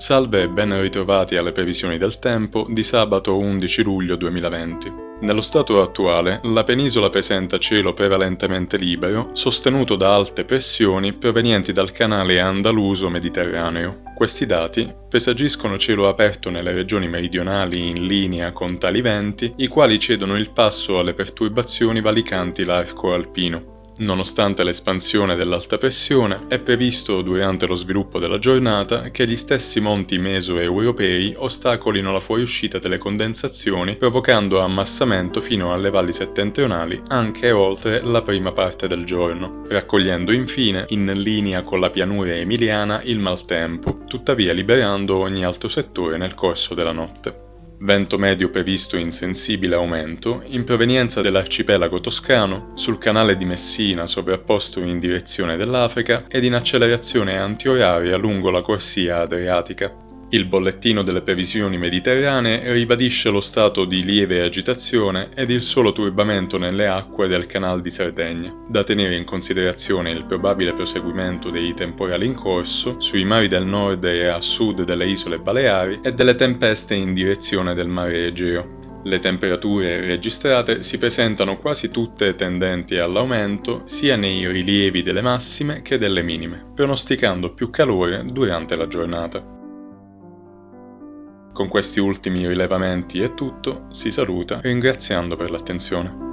Salve e ben ritrovati alle previsioni del tempo di sabato 11 luglio 2020. Nello stato attuale, la penisola presenta cielo prevalentemente libero, sostenuto da alte pressioni provenienti dal canale andaluso-mediterraneo. Questi dati presagiscono cielo aperto nelle regioni meridionali in linea con tali venti, i quali cedono il passo alle perturbazioni valicanti l'arco alpino. Nonostante l'espansione dell'alta pressione, è previsto durante lo sviluppo della giornata che gli stessi monti meso-europei ostacolino la fuoriuscita delle condensazioni provocando ammassamento fino alle valli settentrionali anche oltre la prima parte del giorno, raccogliendo infine in linea con la pianura emiliana il maltempo, tuttavia liberando ogni altro settore nel corso della notte vento medio previsto in sensibile aumento, in provenienza dell'arcipelago toscano, sul canale di Messina sovrapposto in direzione dell'Africa ed in accelerazione antioraria lungo la corsia adriatica. Il bollettino delle previsioni mediterranee ribadisce lo stato di lieve agitazione ed il solo turbamento nelle acque del canal di Sardegna, da tenere in considerazione il probabile proseguimento dei temporali in corso sui mari del nord e a sud delle isole Baleari e delle tempeste in direzione del mare Egeo. Le temperature registrate si presentano quasi tutte tendenti all'aumento sia nei rilievi delle massime che delle minime, pronosticando più calore durante la giornata. Con questi ultimi rilevamenti è tutto, si saluta ringraziando per l'attenzione.